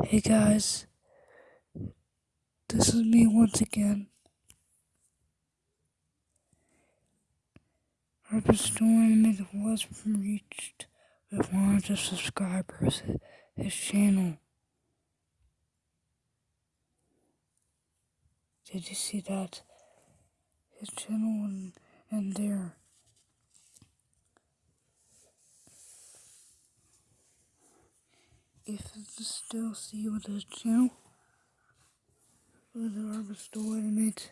Hey guys, this is me once again. Harper's Tournament was reached with 100 subscribers. His channel. Did you see that? His channel and, and there. If you still see with his channel, with the Harvest Tournament,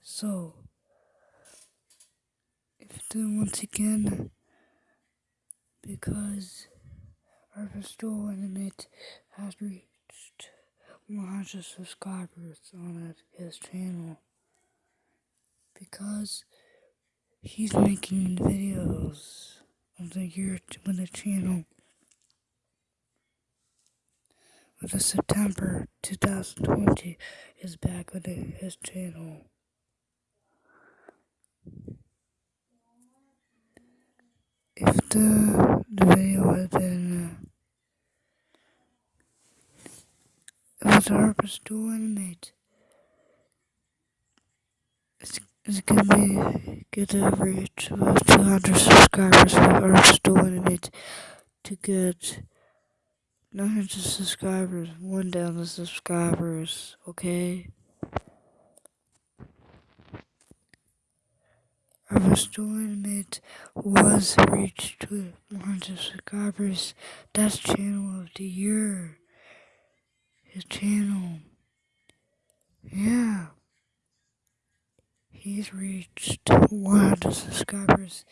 so if then once again, because Harvest Tournament has reached 100 subscribers on his channel. Because he's making videos of the year with the channel with the September 2020 is back with his channel. If the, the video had been uh, It was Harper's Dual Animate. It's, gonna be get to reach about 200 subscribers for Harper's Dual Animate to get 900 subscribers, one down the subscribers, okay? Dual Animate was reached with 100 subscribers. That's channel of the year his channel. Yeah. He's reached 100 subscribers.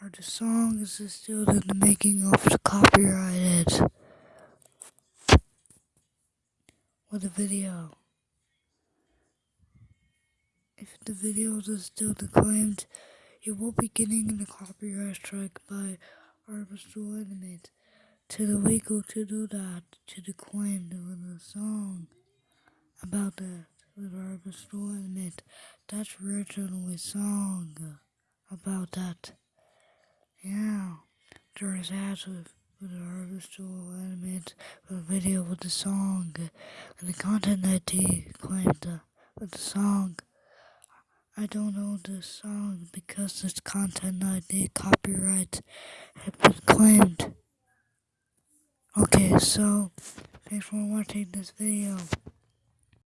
Are the songs is still in the making of the copyrighted with the video. If the videos are still declaimed, you will be getting a copyright strike by Arbitral Animate to the legal to do that, to the claim was song about that with Arbitral Animate. That's originally song about that. Yeah, there is ads with, with the Arbitral Animate, a video with the song, and the content ID claimed uh, with the song. I don't know the song because this content ID copyright had been claimed. Okay, so thanks for watching this video.